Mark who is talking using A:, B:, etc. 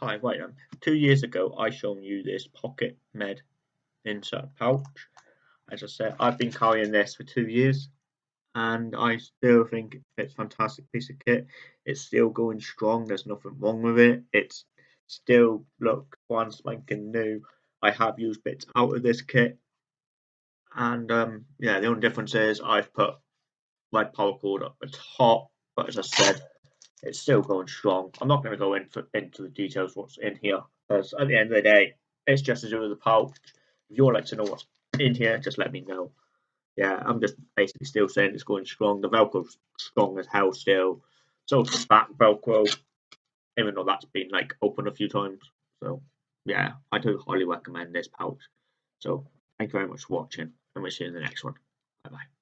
A: Hi, right um, two years ago I shown you this Pocket Med insert pouch. As I said, I've been carrying this for two years and I still think it's a fantastic piece of kit. It's still going strong, there's nothing wrong with it. It's still look one spanking new. I have used bits out of this kit and um, yeah, the only difference is I've put red cord up the top, but as I said, it's still going strong. I'm not going to go in for, into the details what's in here because at the end of the day, it's just to do with the pouch. If you would like to know what's in here, just let me know. Yeah, I'm just basically still saying it's going strong. The Velcro's strong as hell still. So the back Velcro, even though that's been like open a few times. So yeah, I do highly recommend this pouch. So thank you very much for watching, and we'll see you in the next one. Bye bye.